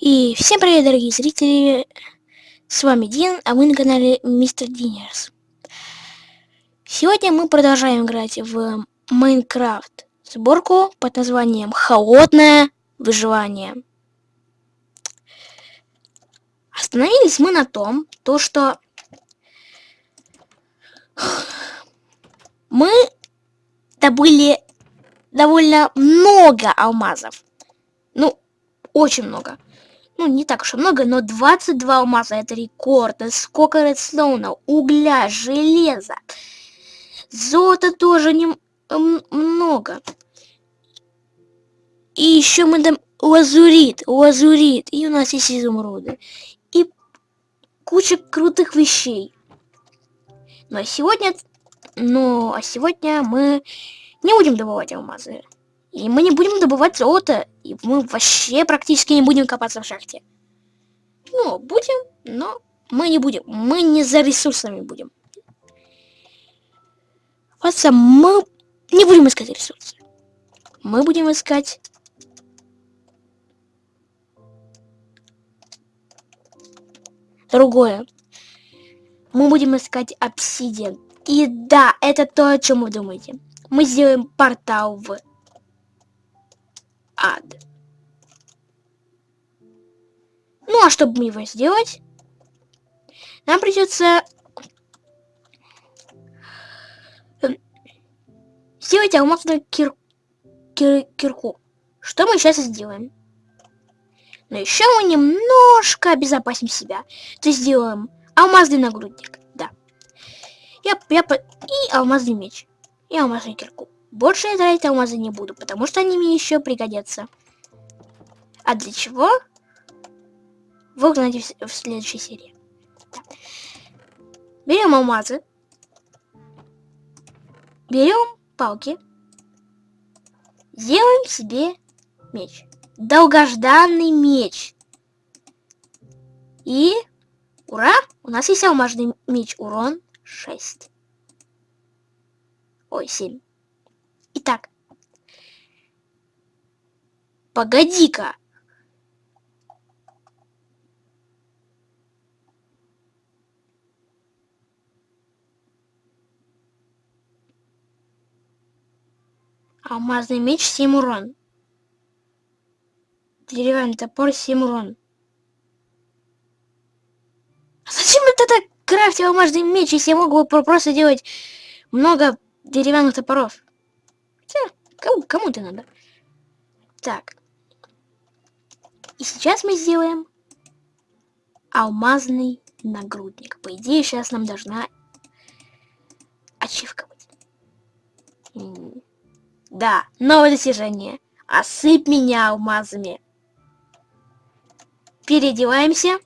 И всем привет, дорогие зрители! С вами Дин, а вы на канале Мистер Динерс. Сегодня мы продолжаем играть в Майнкрафт сборку под названием Холодное выживание. Остановились мы на том, то что мы добыли довольно много алмазов. Ну, очень много. Ну, не так уж и много, но 22 алмаза это рекорд. Сколько редстоуна, угля, железа. Золота тоже не много. И еще мы там лазурит, лазурит. И у нас есть изумруды. И куча крутых вещей. Ну а сегодня... Ну, а сегодня мы не будем добывать алмазы. И мы не будем добывать золото. И мы вообще практически не будем копаться в шахте. Ну, будем, но мы не будем. Мы не за ресурсами будем. Просто мы не будем искать ресурсы. Мы будем искать... Другое. Мы будем искать обсидиан. И да, это то, о чем вы думаете. Мы сделаем портал в ад. Ну, а чтобы его сделать, нам придется сделать алмазную кир... Кир... кирку. Что мы сейчас и сделаем. Но еще мы немножко обезопасим себя. То есть сделаем алмазный нагрудник. Да. Я, я, и алмазный меч. И алмазную кирку. Больше я тратить алмазы не буду, потому что они мне еще пригодятся. А для чего? Вы узнаете в, следующей серии. Берем алмазы. Берем палки. Делаем себе меч. Долгожданный меч. И ура! У нас есть алмазный меч. Урон 6. Ой, 7. Итак. Погоди-ка. Алмазный меч 7 урон. Деревянный топор 7 урон. А зачем это так крафтить алмазный меч, если я могу просто делать много деревянных топоров? Кому, кому ты надо? Так. И сейчас мы сделаем алмазный нагрудник. По идее, сейчас нам должна ачивка быть. Да, новое достижение. Осыпь меня алмазами. Переодеваемся.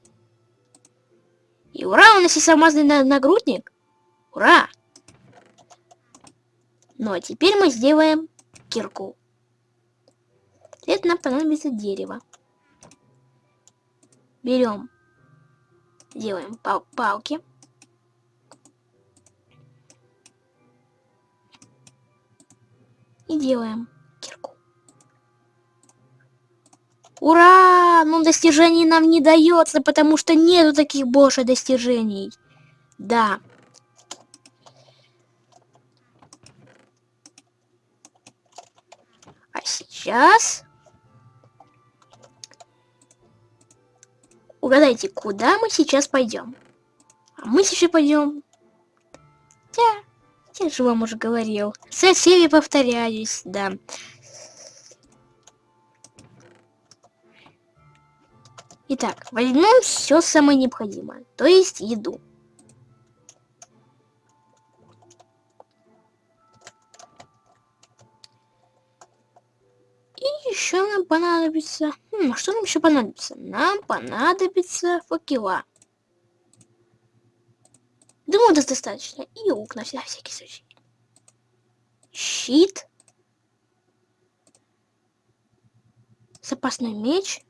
И ура, у нас есть алмазный нагрудник. Ура! Ну а теперь мы сделаем кирку. Для этого нам понадобится дерево. Берем, делаем пал палки. И делаем кирку. Ура! Ну достижений нам не дается, потому что нету таких больше достижений. Да. Сейчас. Угадайте, куда мы сейчас пойдем? А мы сейчас пойдем... Я, я же вам уже говорил. Со всеми повторяюсь, да. Итак, возьмем все самое необходимое, то есть еду. Еще нам понадобится... Хм, что нам еще понадобится? Нам понадобится факела. Думаю, это достаточно. И лук на всякий случай. Щит. Запасной меч.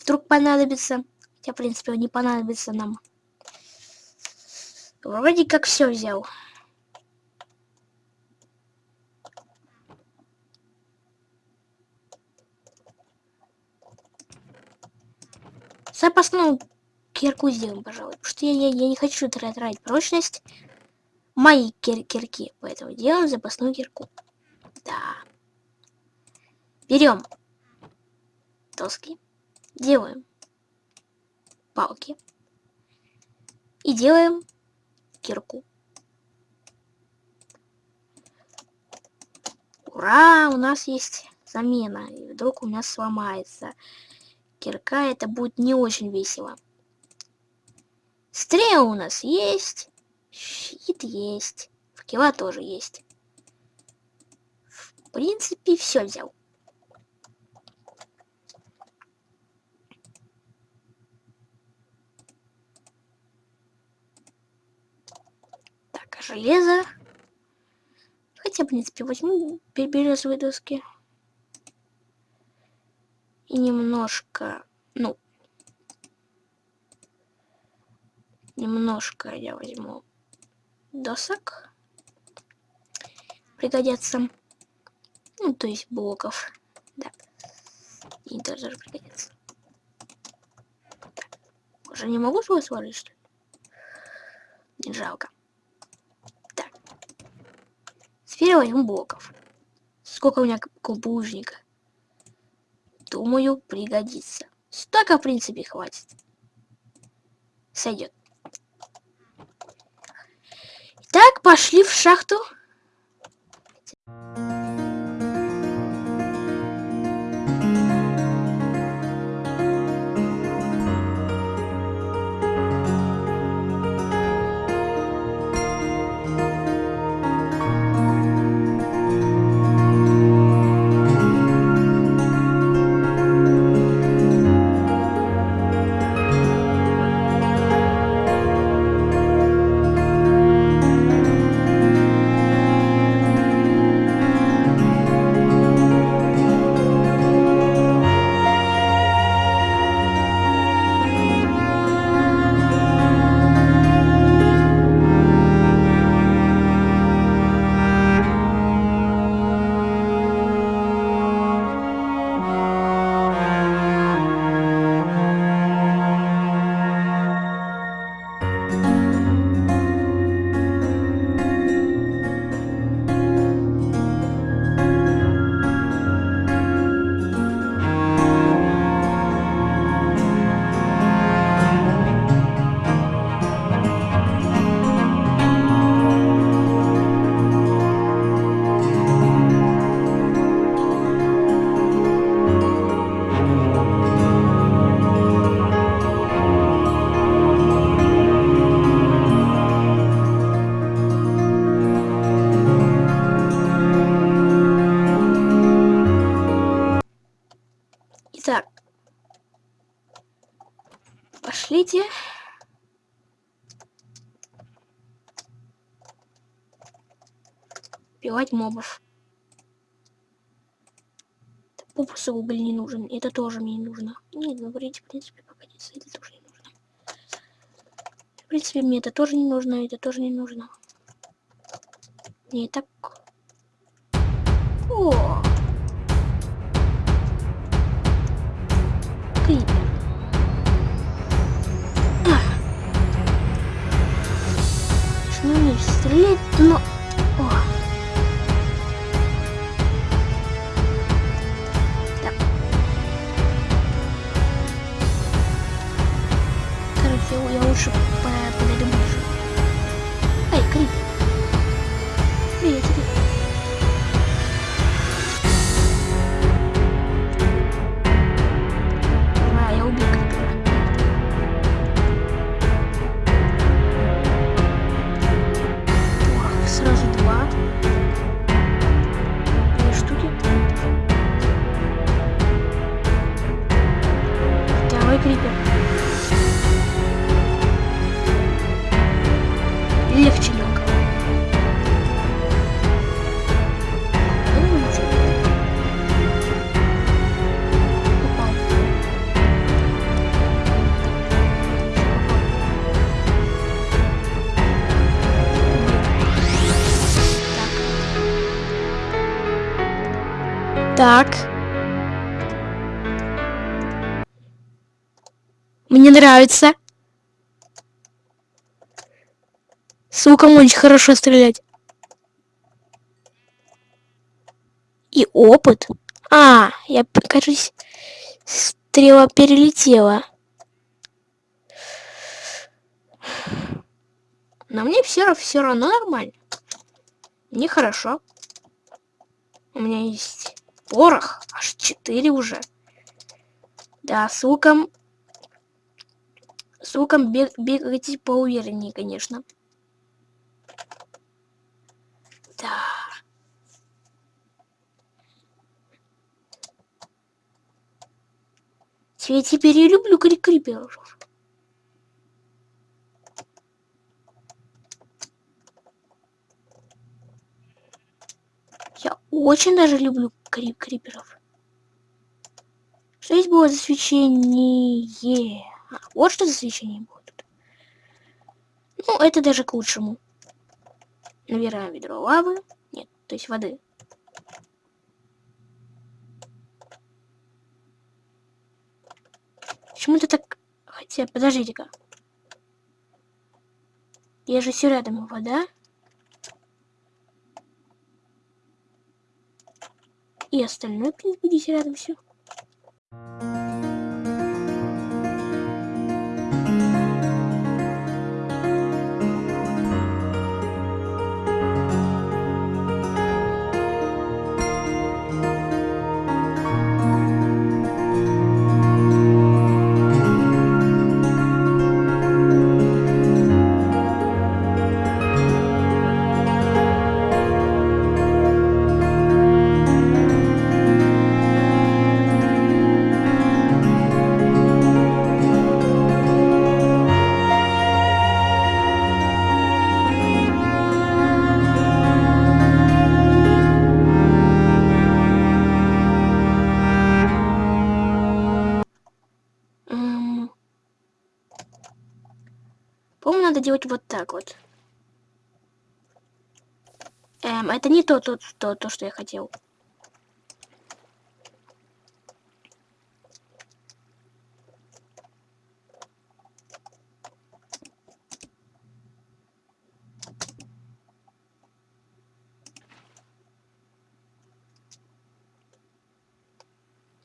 Вдруг понадобится. Хотя, в принципе, он не понадобится нам. Вроде как все взял. Запасную кирку сделаем, пожалуй. Потому что я, я, я не хочу тратить прочность моей кир кирки. Поэтому делаем запасную кирку. Да. Берем доски. Делаем палки. И делаем кирку. Ура! У нас есть замена. И вдруг у нас сломается. Кирка это будет не очень весело. Стрел у нас есть. Щит есть. Факела тоже есть. В принципе, все взял. Так, а железо. Хотя, в принципе, возьму березовые доски. И немножко, ну, немножко я возьму досок. Пригодятся. Ну, то есть блоков. Да. И тоже пригодятся. Уже не могу свой свалить, что ли? Не жалко. Так. Теперь возьму блоков. Сколько у меня колбужника? Думаю, пригодится. Столько, в принципе, хватит. Сойдет. Так, пошли в шахту. Убивать мобов. Попусу уголь не нужен. Это тоже мне не нужно. Нет, говорите, в принципе, погодите, это тоже не нужно. В принципе, мне это тоже не нужно, это тоже не нужно. Не так. О! Крипер. стрелять, но... Короче, я лучше Мне нравится. С луком очень хорошо стрелять. И опыт. А, я, кажется, стрела перелетела. Но мне все равно нормально. Мне хорошо. У меня есть порох. Аж 4 уже. Да, с луком... С луком бег, бегать поувереннее, конечно. Да. Я теперь я люблю кри криперов. Я очень даже люблю крип криперов. Что здесь было за свечение? Вот что за свечение тут. Ну, это даже к лучшему. Набираем ведро лавы. Нет, то есть воды. Почему ты так... Хотя, подождите-ка. Я же все рядом вода. И остальное, в принципе, здесь рядом все. Надо делать вот так вот. Эм, это не то, то, то, то, что я хотел.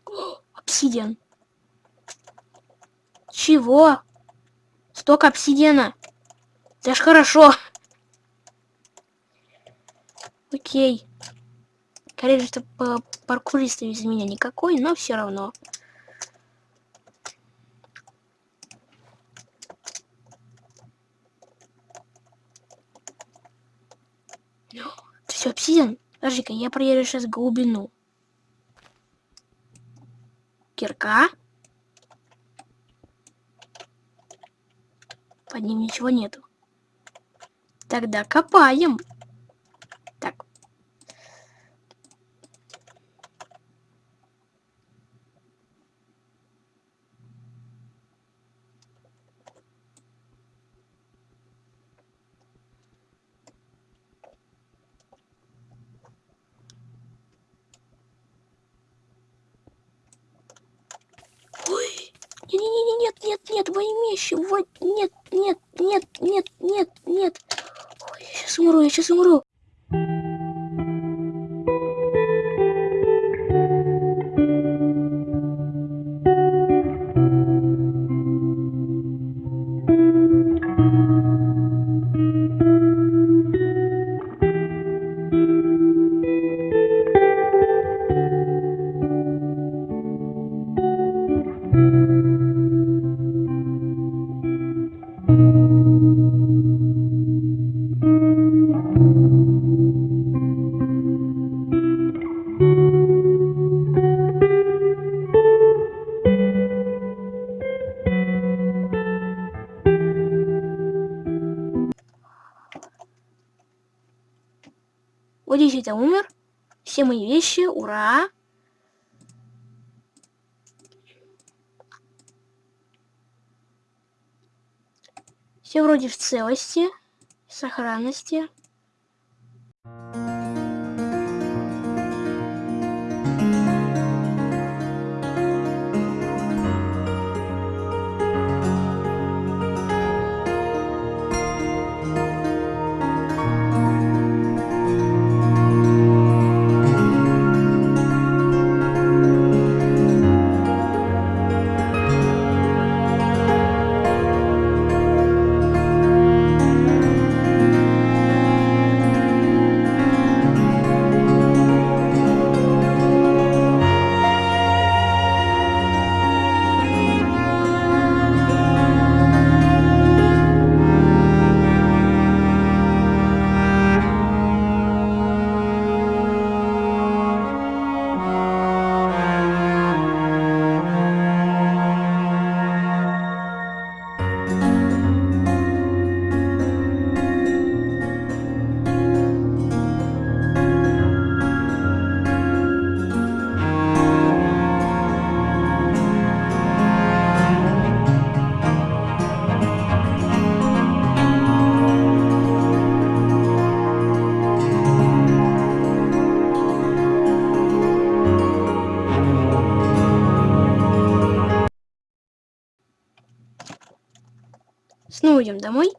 обсидиан. Чего? Столько обсидиана. Это ж хорошо. Окей. Конечно, паркурист из меня никакой, но все равно. все, обсидиан. Подожди-ка, я проверю сейчас глубину. Кирка. Под ним ничего нету. Тогда копаем. Так. Ой, не-не-не, нет, нет, нет, во имя вот, нет, нет, нет, нет, нет, нет сейчас умру, вещи, ура! Все вроде в целости, сохранности. Идем домой.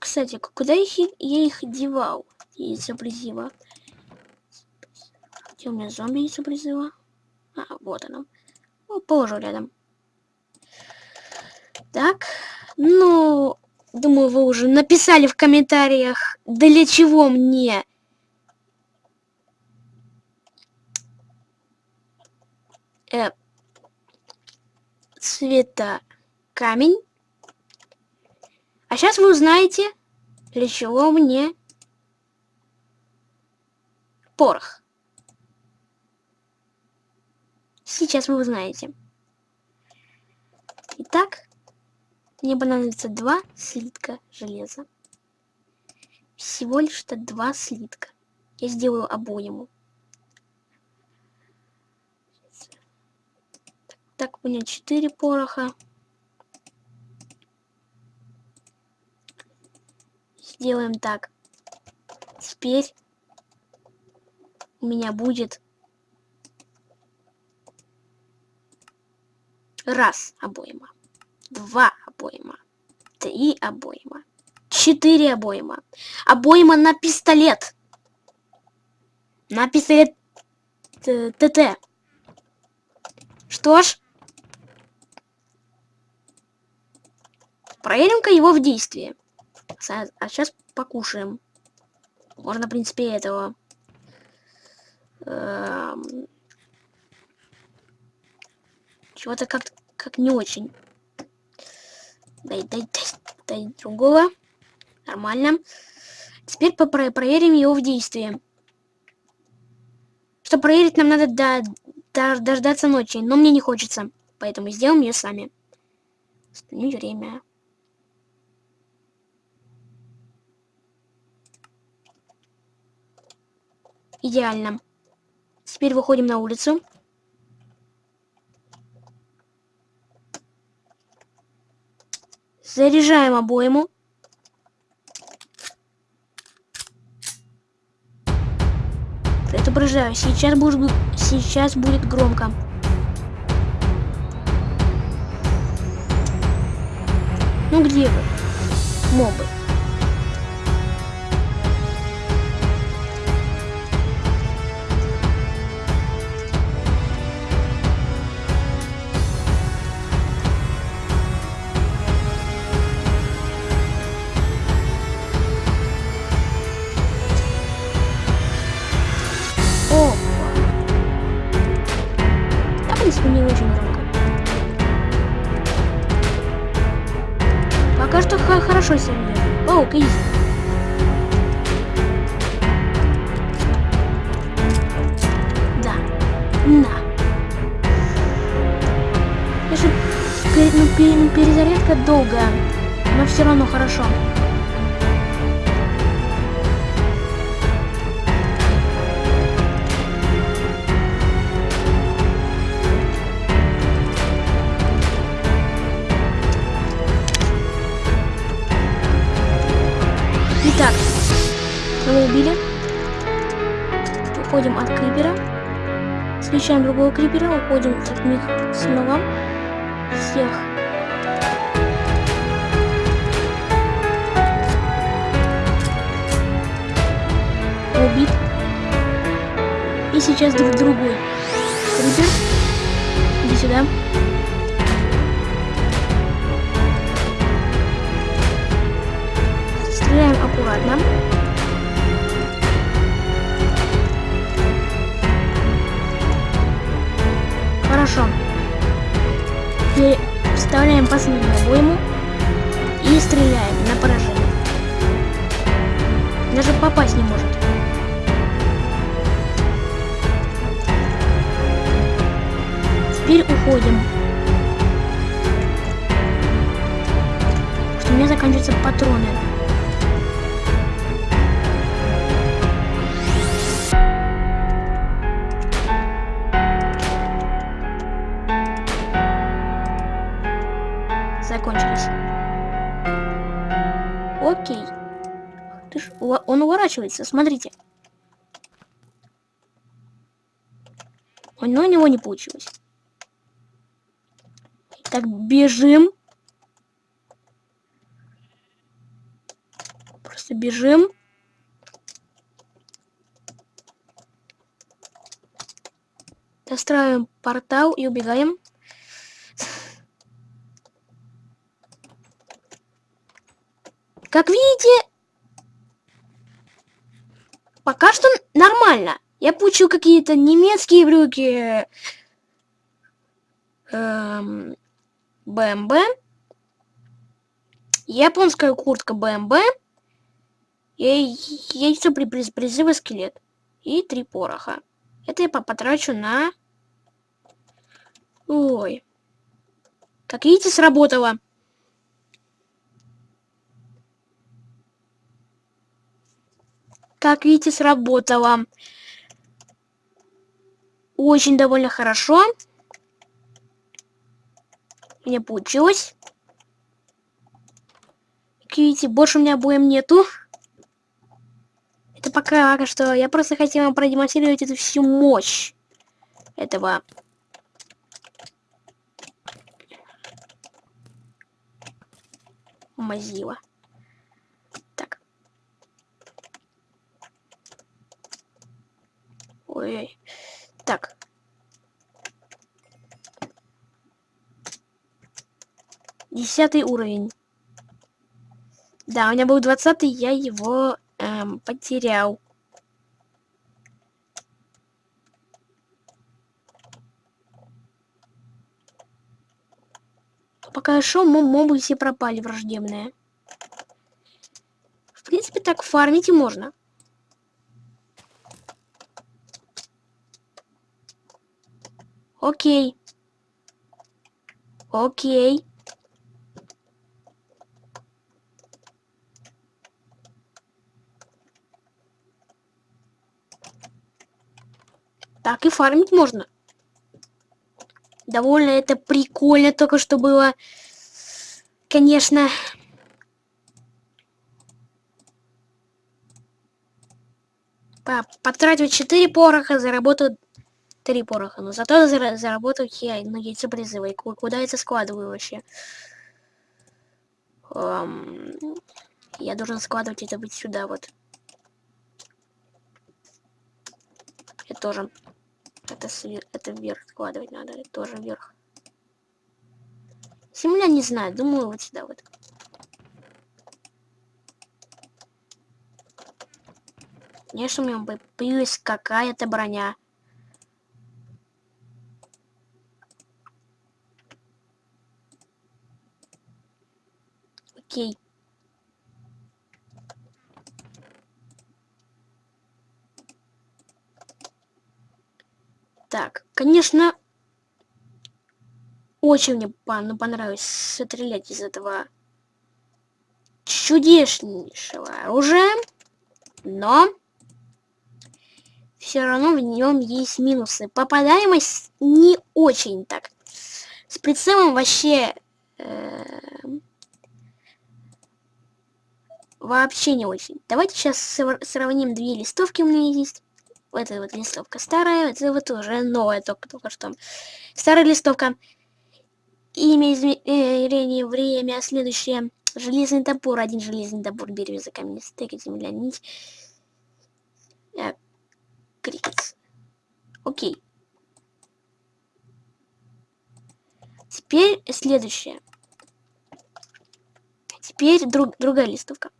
Кстати, куда их, я их девал? Яйца призыва. Где у меня зомби яйца призыва? А, вот оно. Положу рядом. Так, ну, думаю, вы уже написали в комментариях, для чего мне э, цвета камень. А сейчас вы узнаете, для чего мне порох. Сейчас вы узнаете. Итак, мне понадобится два слитка железа. Всего лишь-то два слитка. Я сделаю обойму. Так, у меня четыре пороха. Сделаем так. Теперь у меня будет раз обойма, два обойма, три обойма, четыре обойма, обойма на пистолет, на пистолет ТТ. Что ж, проверим-ка его в действии. А сейчас покушаем. Можно, в принципе, этого. Эм... Чего-то как как не очень. Дай, дай, дай, дай другого. Нормально. Теперь попро проверим его в действии. Чтобы проверить, нам надо до, до, дождаться ночи. Но мне не хочется. Поэтому сделаем ее сами. Остановить время. Идеально. Теперь выходим на улицу. Заряжаем обойму. Предупреждаю, сейчас будет, сейчас будет громко. Ну где вы, мобы? Крипера, уходим от них снова. Всех. Убит. И сейчас друг другой. Крипер. Иди сюда. Стреляем аккуратно. Последнюю обойму и стреляем на поражение. Даже попасть не может. Теперь уходим. Что у меня заканчиваются патроны. Он уворачивается, смотрите. Но у него не получилось. Так, бежим. Просто бежим. Достраиваем портал и убегаем. Как видите, пока что нормально. Я получил какие-то немецкие брюки. Эм, БМБ. Японская куртка БМБ. И яйцо при призыва скелет. И три пороха. Это я потрачу на... Ой. Как видите, сработало. Как видите, сработало. Очень довольно хорошо. Мне получилось. Как видите, больше у меня обоим нету. Это пока что. Я просто хотел вам продемонстрировать эту всю мощь этого Мазила. Так. Ой-ой. Так. Десятый уровень. Да, у меня был двадцатый, я его эм, потерял. Пока шел, мобы все пропали враждебные. В принципе, так фармить и можно. Окей. Окей. Так и фармить можно. Довольно это прикольно только что было. Конечно. Потратил 4 пороха, заработал 3 пороха. Но зато заработал я, ну, яйцо призыва. Куда это складываю вообще? Um, я должен складывать это быть сюда вот. Это тоже это, свер... это вверх складывать надо, это тоже вверх. Земля не знаю, думаю вот сюда вот. Конечно, у меня появилась какая-то броня. Окей. Так, конечно, очень мне ну, понравилось стрелять из этого чудеснейшего оружия, но все равно в нем есть минусы. Попадаемость не очень так. С прицелом вообще... Э, вообще не очень. Давайте сейчас сравним две листовки у меня есть. Вот эта вот листовка старая, это вот уже новая, только, только что. Старая листовка. Имя, измерение, время, следующее. Железный топор, один железный топор, береза, камень, стек, земля, нить. А, крикет. Окей. Теперь следующее. Теперь друг, другая листовка.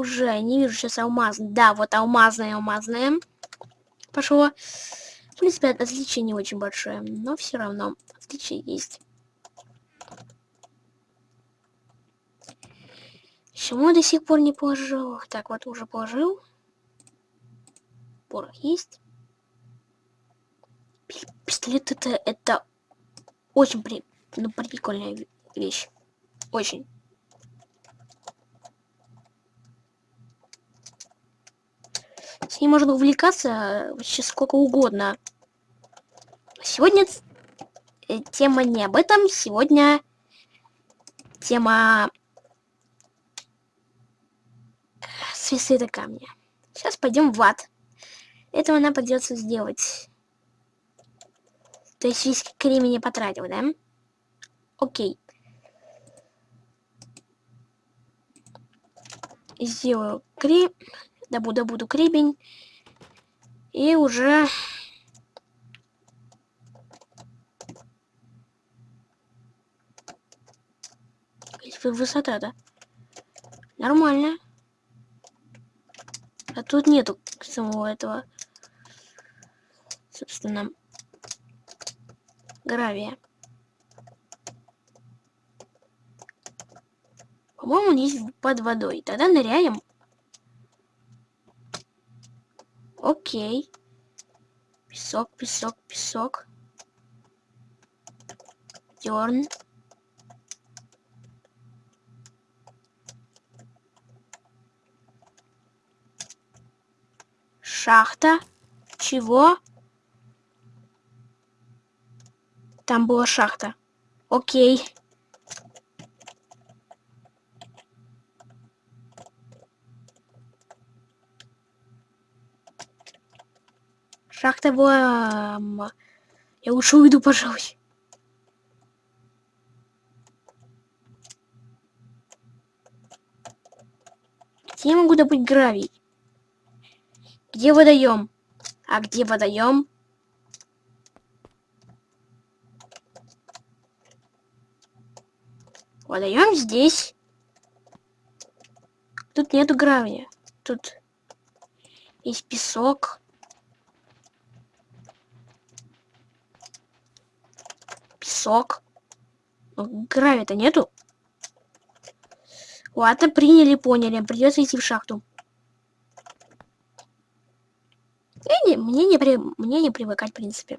Уже не вижу сейчас алмазный. Да, вот алмазная, алмазная. Пошло. В принципе, отличие не очень большое, но все равно отличие есть. Почему до сих пор не положил? Так, вот уже положил. Порох есть. Пистолет это, это очень при, ну, прикольная вещь. Очень. С ней можно увлекаться вообще сколько угодно. Сегодня э, тема не об этом. Сегодня тема свисты камня. Сейчас пойдем в ад. Этого нам придется сделать. То есть весь кремень не потратил, да? Окей. Сделаю крем... Добуду, добуду кремень. И уже... Высота, да? Нормально. А тут нету самого этого, собственно, гравия. По-моему, он есть под водой. Тогда ныряем. Окей. Песок, песок, песок. Дерн. Шахта. Чего? Там была шахта. Окей. Шахта была... Я лучше уйду, пожалуй. Где я могу добыть гравий? Где водоем? А где водоем? Водоем здесь. Тут нету гравия. Тут есть песок. Песок. Но гравия-то нету. Ладно, приняли, поняли. Придется идти в шахту. не, мне, не при, мне не привыкать, в принципе.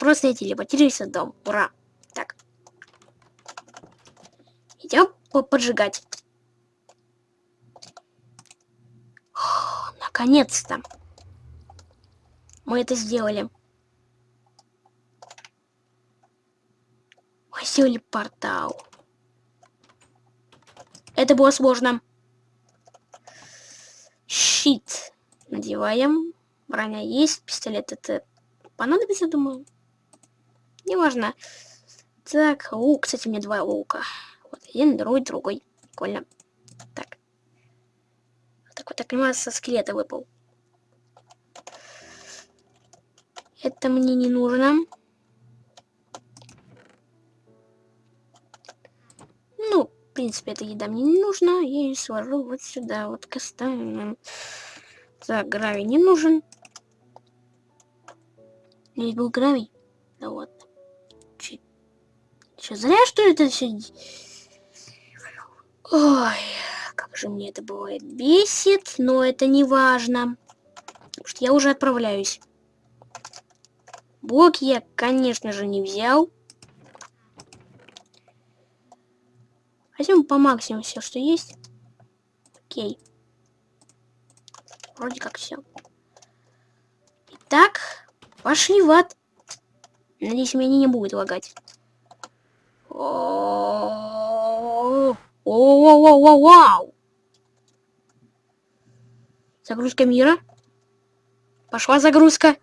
Просто я телепортируюсь в дом. Ура! Так. Идем поджигать. Наконец-то. Мы это сделали. Мы сделали портал. Это было сложно. Щит. Надеваем. Броня есть. Пистолет это понадобится, думаю. Неважно. Так, лук, кстати, мне два лука. Вот один, другой, другой. Прикольно. Так. Так вот, так понимаю, со скелета выпал. Это мне не нужно. Ну, в принципе, эта еда мне не нужна. Я ее сложу вот сюда, вот к остальным. Так, гравий не нужен. Здесь был гравий. Да вот. Че, зря что это все... Ой, как же мне это бывает бесит, но это не важно. Потому что я уже отправляюсь. Блок я, конечно же, не взял. Возьмем по максимуму все, что есть. Окей. Вроде как все. Итак, Пошли в ад. Надеюсь, меня не будет лагать. Вау! Загрузка мира. Пошла загрузка.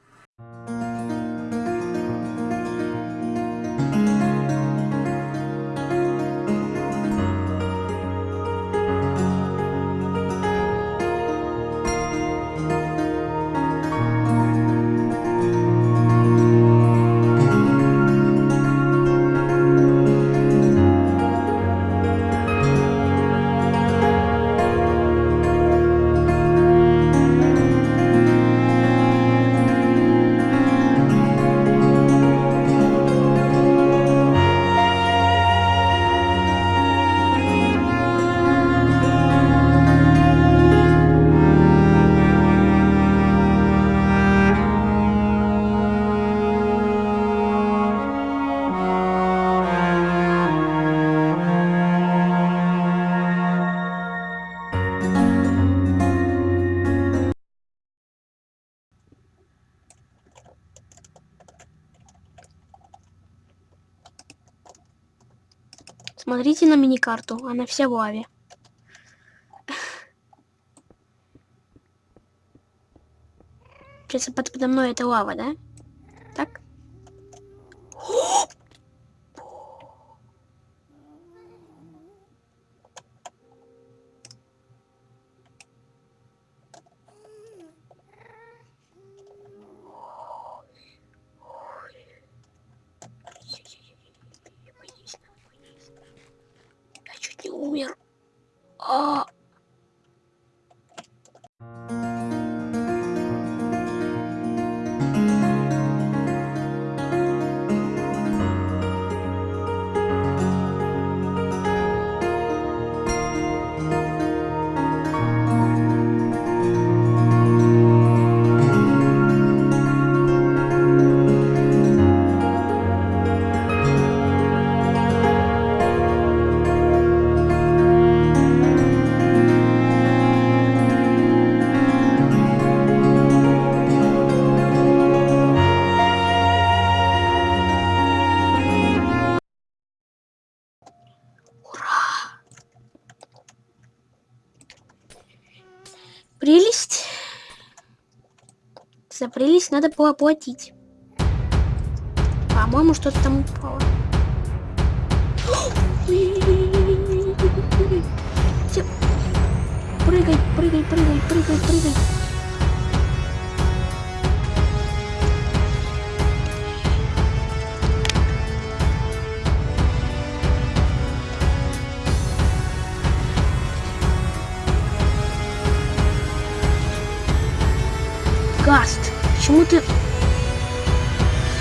Смотрите на мини-карту, она вся в лаве. Сейчас подо мной это лава, да? Прелесть. За прелесть надо было платить. По-моему, что-то там упало. Прыгай, прыгай, прыгай, прыгай, прыгай. Гаст, почему ты...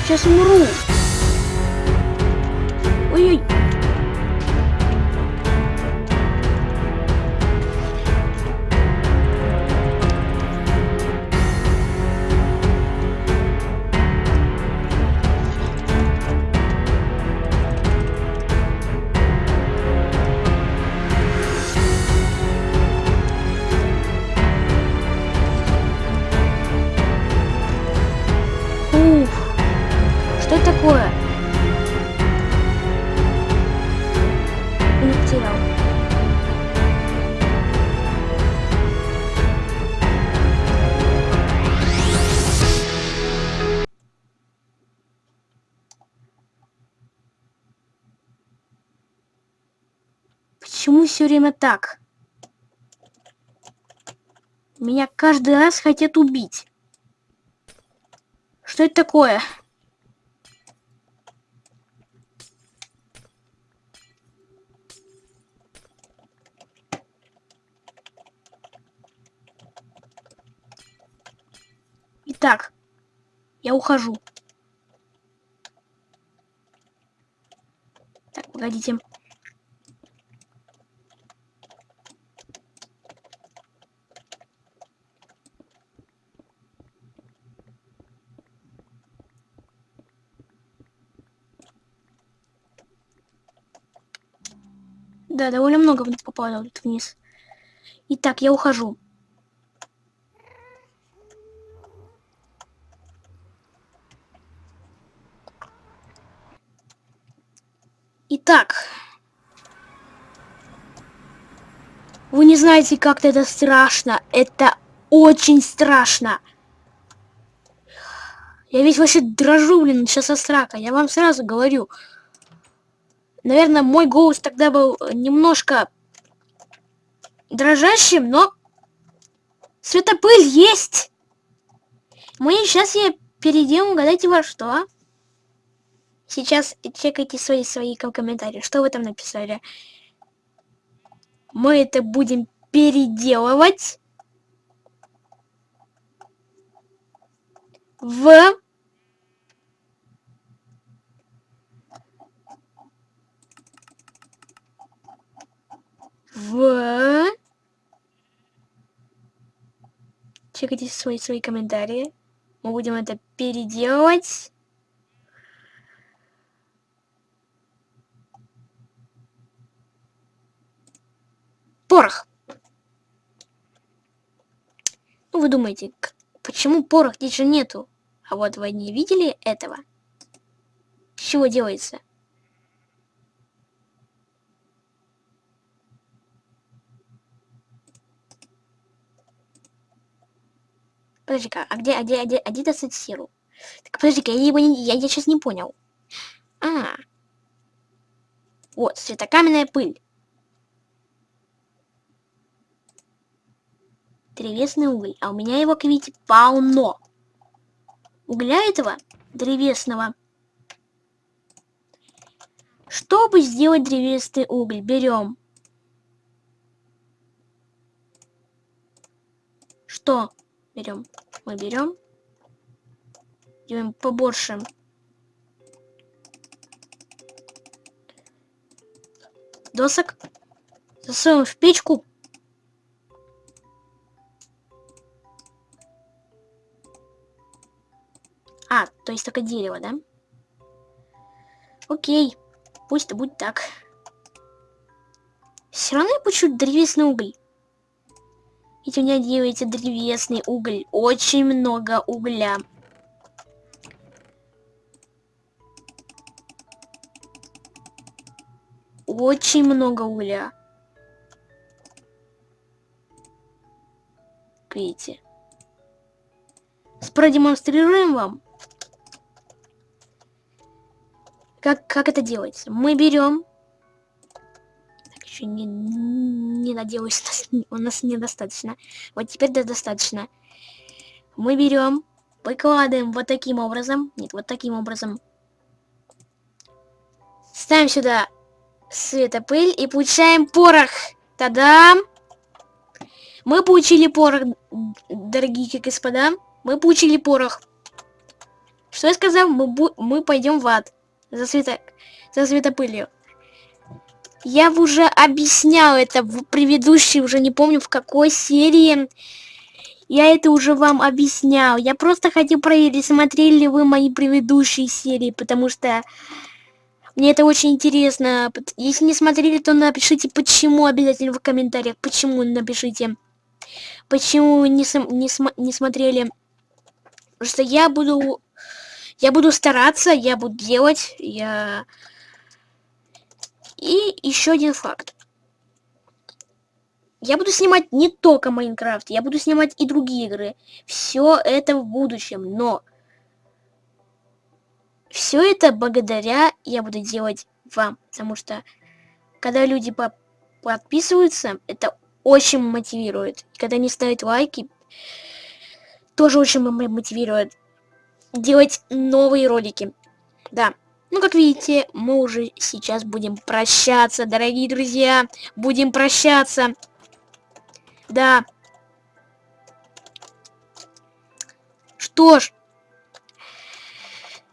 Сейчас умру. Ой-ой. Такое? Потерял. Почему все время так? Меня каждый раз хотят убить. Что это такое? Итак, я ухожу. Так, погодите. Да, довольно много попало тут вниз. Итак, я ухожу. Итак. Вы не знаете, как это страшно. Это очень страшно. Я весь вообще дрожу, блин, сейчас от страха. Я вам сразу говорю. Наверное, мой голос тогда был немножко дрожащим, но светопыль есть. Мы сейчас я перейдем, угадайте во что. Сейчас чекайте свои свои комментарии. Что вы там написали? Мы это будем переделывать в в... Чекайте свои, свои комментарии. Мы будем это переделывать. Порох. Ну, вы думаете, почему порох здесь же нету? А вот вы не видели этого? С чего делается? Подожди-ка, а где, а где, а где, а где достать сиру? Так, подожди-ка, я, его не, я, я сейчас не понял. А, вот, светокаменная пыль. Древесный уголь. А у меня его, как видите, полно. Угля этого древесного. Чтобы сделать древесный уголь, берем. Что берем? Мы берем. Делаем побольше. Досок. Засовываем в печку. А, то есть только дерево, да? Окей. Пусть будет так. Все равно я получу древесный уголь. Ведь у меня делается древесный уголь. Очень много угля. Очень много угля. Видите? Продемонстрируем вам. Как, как это делается? Мы берем... Так, еще не, не надеюсь, у нас недостаточно. Вот теперь да, достаточно. Мы берем, выкладываем вот таким образом. Нет, вот таким образом. Ставим сюда светопыль и получаем порох. Та-дам! Мы получили порох, дорогие господа. Мы получили порох. Что я сказал? Мы, мы пойдем в ад за, света... за светопылью. Я уже объяснял это в предыдущей, уже не помню в какой серии. Я это уже вам объяснял. Я просто хотел проверить, смотрели ли вы мои предыдущие серии, потому что мне это очень интересно. Если не смотрели, то напишите, почему обязательно в комментариях. Почему напишите. Почему не, не, см не смотрели. Потому что я буду я буду стараться, я буду делать, я... И еще один факт. Я буду снимать не только Майнкрафт, я буду снимать и другие игры. Все это в будущем, но... Все это благодаря я буду делать вам, потому что когда люди по подписываются, это очень мотивирует. Когда они ставят лайки, тоже очень мотивирует делать новые ролики. Да. Ну, как видите, мы уже сейчас будем прощаться, дорогие друзья. Будем прощаться. Да. Что ж.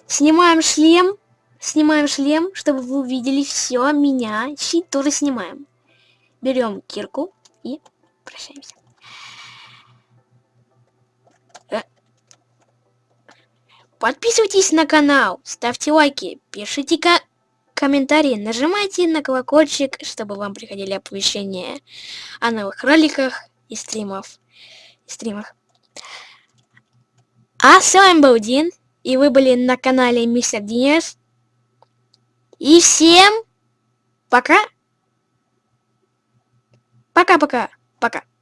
Снимаем шлем. Снимаем шлем, чтобы вы увидели все меня. Щит тоже снимаем. Берем кирку и прощаемся. Подписывайтесь на канал, ставьте лайки, пишите ко комментарии, нажимайте на колокольчик, чтобы вам приходили оповещения о новых роликах и стримов. И стримах. А с вами был Дин, и вы были на канале Мистер Динес. И всем пока. Пока-пока. Пока. -пока. пока.